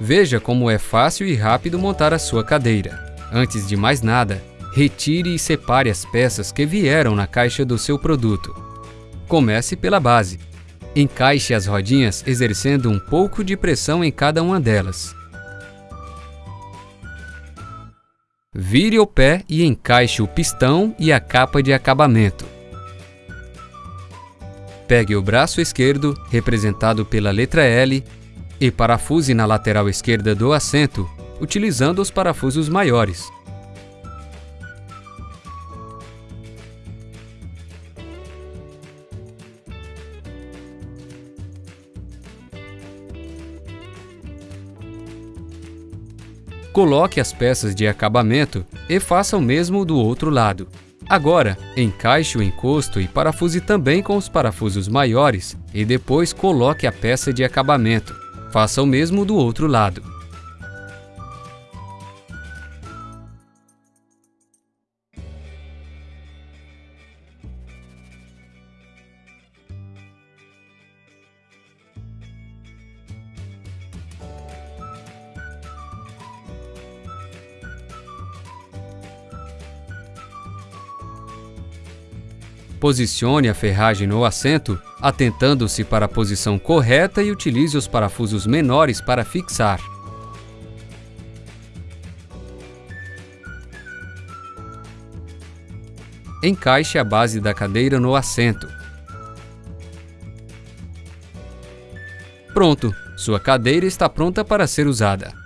Veja como é fácil e rápido montar a sua cadeira. Antes de mais nada, retire e separe as peças que vieram na caixa do seu produto. Comece pela base. Encaixe as rodinhas exercendo um pouco de pressão em cada uma delas. Vire o pé e encaixe o pistão e a capa de acabamento. Pegue o braço esquerdo, representado pela letra L, e parafuse na lateral esquerda do assento, utilizando os parafusos maiores. Coloque as peças de acabamento e faça o mesmo do outro lado. Agora, encaixe o encosto e parafuse também com os parafusos maiores e depois coloque a peça de acabamento. Faça o mesmo do outro lado. Posicione a ferragem no assento, atentando-se para a posição correta e utilize os parafusos menores para fixar. Encaixe a base da cadeira no assento. Pronto! Sua cadeira está pronta para ser usada.